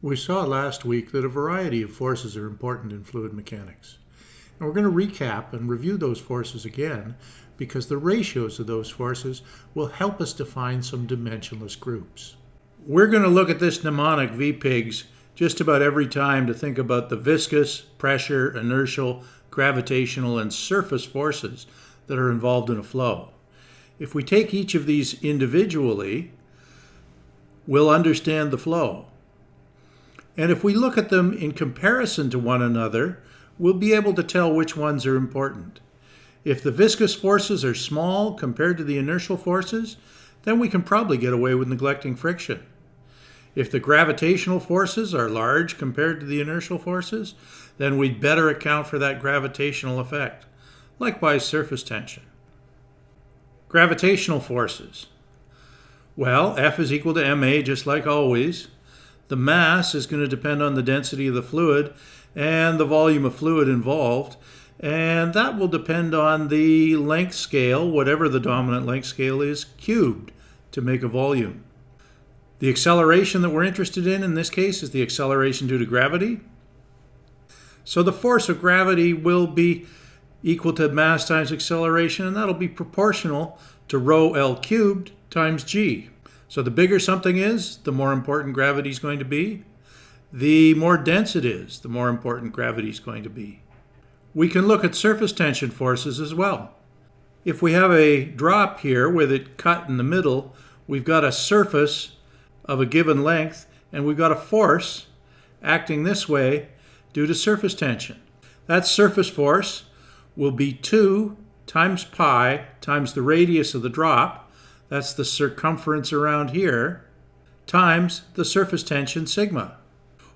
We saw last week that a variety of forces are important in fluid mechanics. And we're going to recap and review those forces again because the ratios of those forces will help us define some dimensionless groups. We're going to look at this mnemonic VPIGS just about every time to think about the viscous, pressure, inertial, gravitational, and surface forces that are involved in a flow. If we take each of these individually, we'll understand the flow. And if we look at them in comparison to one another, we'll be able to tell which ones are important. If the viscous forces are small compared to the inertial forces, then we can probably get away with neglecting friction. If the gravitational forces are large compared to the inertial forces, then we'd better account for that gravitational effect. Likewise, surface tension. Gravitational forces. Well, F is equal to ma just like always. The mass is going to depend on the density of the fluid and the volume of fluid involved. And that will depend on the length scale, whatever the dominant length scale is, cubed to make a volume. The acceleration that we're interested in in this case is the acceleration due to gravity. So the force of gravity will be equal to mass times acceleration, and that'll be proportional to rho L cubed times g. So the bigger something is, the more important gravity is going to be. The more dense it is, the more important gravity is going to be. We can look at surface tension forces as well. If we have a drop here with it cut in the middle, we've got a surface of a given length and we've got a force acting this way due to surface tension. That surface force will be 2 times pi times the radius of the drop, that's the circumference around here, times the surface tension sigma.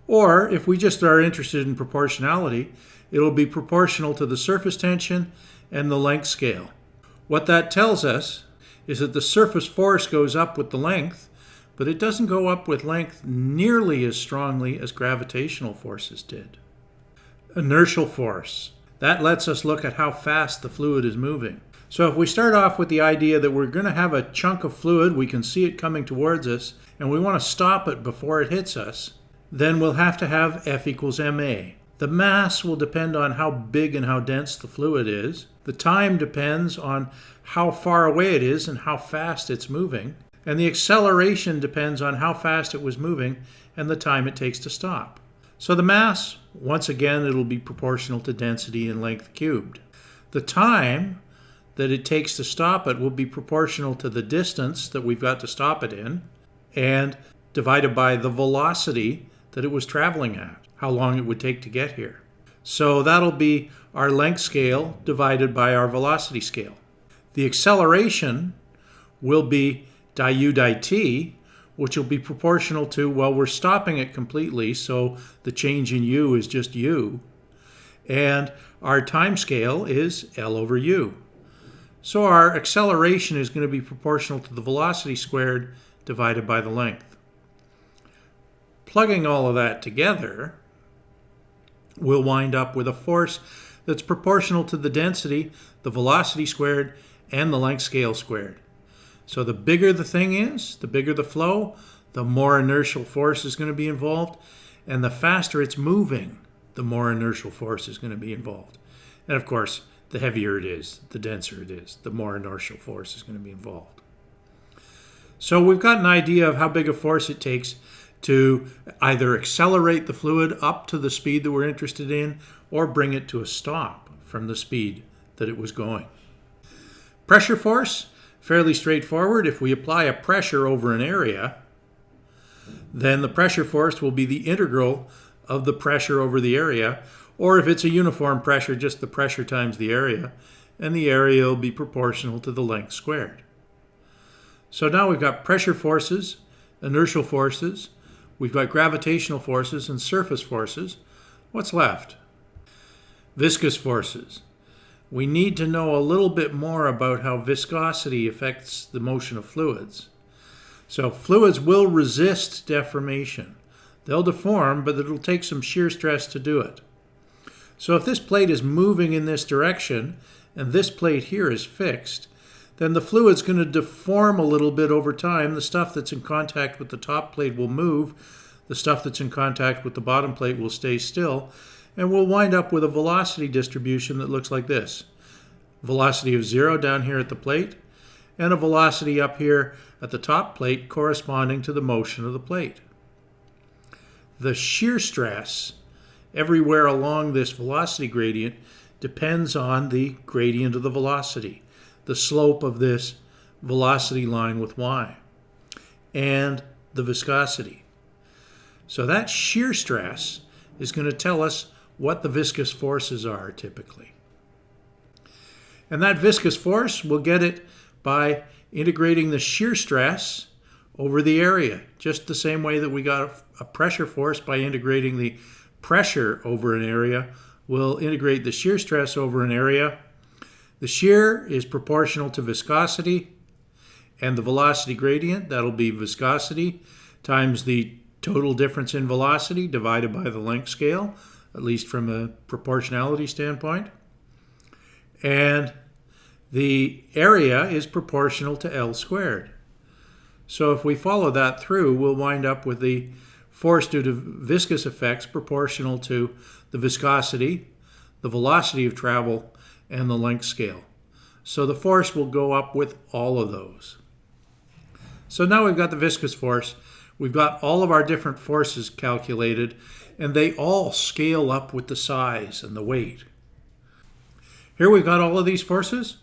Or if we just are interested in proportionality, it'll be proportional to the surface tension and the length scale. What that tells us is that the surface force goes up with the length, but it doesn't go up with length nearly as strongly as gravitational forces did. Inertial force. That lets us look at how fast the fluid is moving. So if we start off with the idea that we're going to have a chunk of fluid, we can see it coming towards us, and we want to stop it before it hits us, then we'll have to have F equals ma. The mass will depend on how big and how dense the fluid is. The time depends on how far away it is and how fast it's moving. And the acceleration depends on how fast it was moving and the time it takes to stop. So the mass, once again, it'll be proportional to density and length cubed. The time that it takes to stop it will be proportional to the distance that we've got to stop it in and divided by the velocity that it was traveling at, how long it would take to get here. So that'll be our length scale divided by our velocity scale. The acceleration will be di u di t, which will be proportional to, well, we're stopping it completely, so the change in u is just u. And our time scale is L over u. So our acceleration is going to be proportional to the velocity squared divided by the length. Plugging all of that together, we'll wind up with a force that's proportional to the density, the velocity squared, and the length scale squared. So the bigger the thing is, the bigger the flow, the more inertial force is going to be involved, and the faster it's moving, the more inertial force is going to be involved. And of course, the heavier it is, the denser it is, the more inertial force is going to be involved. So we've got an idea of how big a force it takes to either accelerate the fluid up to the speed that we're interested in or bring it to a stop from the speed that it was going. Pressure force, fairly straightforward. If we apply a pressure over an area, then the pressure force will be the integral of the pressure over the area, or if it's a uniform pressure, just the pressure times the area, and the area will be proportional to the length squared. So now we've got pressure forces, inertial forces, we've got gravitational forces and surface forces. What's left? Viscous forces. We need to know a little bit more about how viscosity affects the motion of fluids. So fluids will resist deformation. They'll deform, but it'll take some shear stress to do it. So if this plate is moving in this direction, and this plate here is fixed, then the fluid's going to deform a little bit over time. The stuff that's in contact with the top plate will move. The stuff that's in contact with the bottom plate will stay still, and we'll wind up with a velocity distribution that looks like this. Velocity of zero down here at the plate, and a velocity up here at the top plate corresponding to the motion of the plate. The shear stress everywhere along this velocity gradient depends on the gradient of the velocity, the slope of this velocity line with y, and the viscosity. So that shear stress is going to tell us what the viscous forces are typically. And that viscous force, we'll get it by integrating the shear stress over the area, just the same way that we got a pressure force by integrating the pressure over an area. We'll integrate the shear stress over an area. The shear is proportional to viscosity and the velocity gradient, that'll be viscosity times the total difference in velocity divided by the length scale, at least from a proportionality standpoint. And the area is proportional to L squared. So if we follow that through, we'll wind up with the force due to viscous effects proportional to the viscosity, the velocity of travel, and the length scale. So the force will go up with all of those. So now we've got the viscous force. We've got all of our different forces calculated, and they all scale up with the size and the weight. Here we've got all of these forces.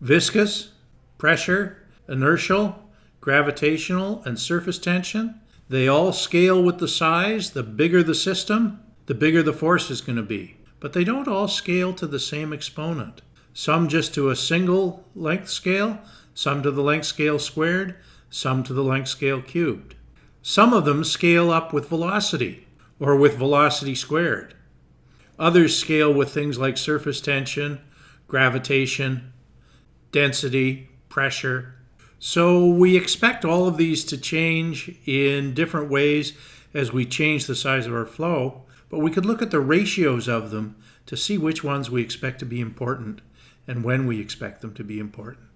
Viscous, pressure, inertial, gravitational, and surface tension. They all scale with the size. The bigger the system, the bigger the force is going to be. But they don't all scale to the same exponent. Some just to a single length scale, some to the length scale squared, some to the length scale cubed. Some of them scale up with velocity, or with velocity squared. Others scale with things like surface tension, gravitation, density, pressure. So we expect all of these to change in different ways as we change the size of our flow, but we could look at the ratios of them to see which ones we expect to be important and when we expect them to be important.